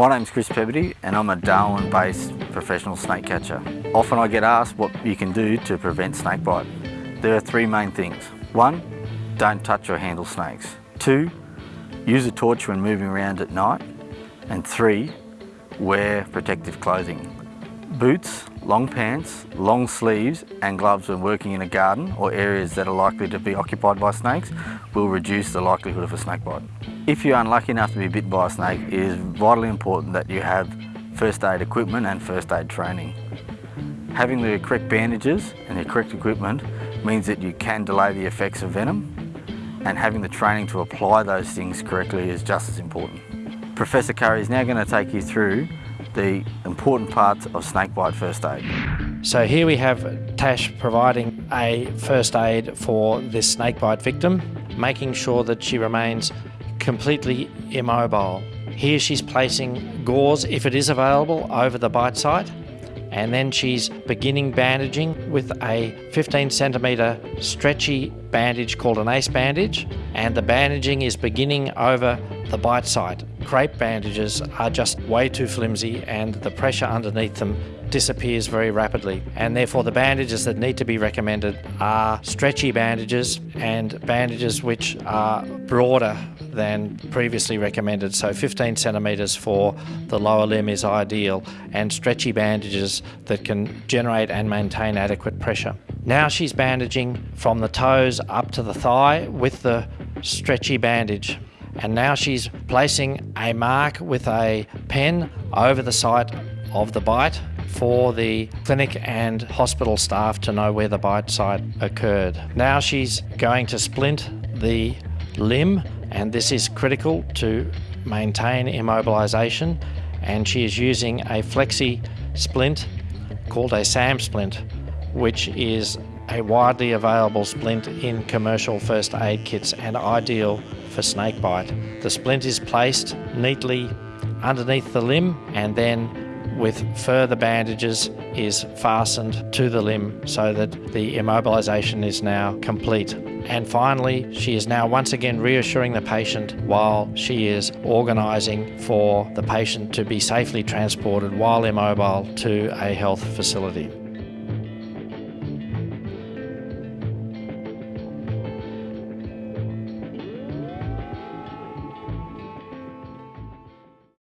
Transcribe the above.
My name's Chris Peberdy and I'm a Darwin-based professional snake catcher. Often I get asked what you can do to prevent snake bite. There are three main things. One, don't touch or handle snakes. Two, use a torch when moving around at night. And three, wear protective clothing. Boots, long pants, long sleeves and gloves when working in a garden or areas that are likely to be occupied by snakes will reduce the likelihood of a snake bite. If you're unlucky enough to be bit by a snake, it is vitally important that you have first aid equipment and first aid training. Having the correct bandages and the correct equipment means that you can delay the effects of venom and having the training to apply those things correctly is just as important. Professor Currie is now going to take you through the important parts of snakebite first aid. So here we have Tash providing a first aid for this snakebite victim, making sure that she remains completely immobile. Here she's placing gauze, if it is available, over the bite site and then she's beginning bandaging with a 15 centimetre stretchy bandage called an ACE bandage and the bandaging is beginning over the bite site. Crepe bandages are just way too flimsy and the pressure underneath them disappears very rapidly and therefore the bandages that need to be recommended are stretchy bandages and bandages which are broader than previously recommended so 15 centimetres for the lower limb is ideal and stretchy bandages that can generate and maintain adequate pressure. Now she's bandaging from the toes up to the thigh with the stretchy bandage and now she's placing a mark with a pen over the site of the bite for the clinic and hospital staff to know where the bite site occurred. Now she's going to splint the limb and this is critical to maintain immobilisation and she is using a flexi splint called a SAM splint which is a widely available splint in commercial first aid kits and ideal for snake bite. The splint is placed neatly underneath the limb and then with further bandages is fastened to the limb so that the immobilisation is now complete. And finally, she is now once again reassuring the patient while she is organising for the patient to be safely transported while immobile to a health facility.